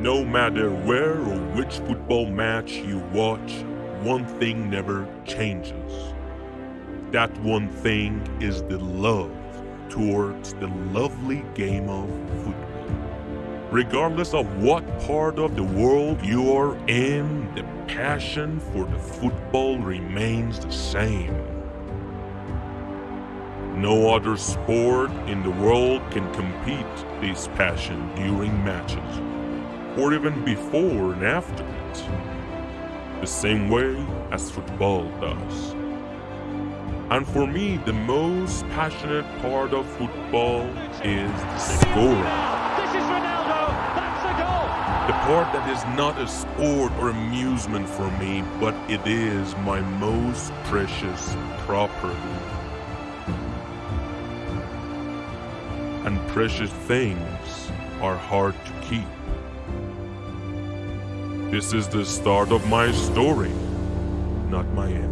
matter where or which football match you watch, one thing never changes. That one thing is the love towards the lovely game of football. Regardless of what part of the world you are in, the passion for the football remains the same. No other sport in the world can compete this passion during matches, or even before and after it, the same way as football does. And for me, the most passionate part of football is the scoring. This is Ronaldo. That's the goal. The part that is not a sport or amusement for me, but it is my most precious property. And precious things are hard to keep. This is the start of my story, not my end.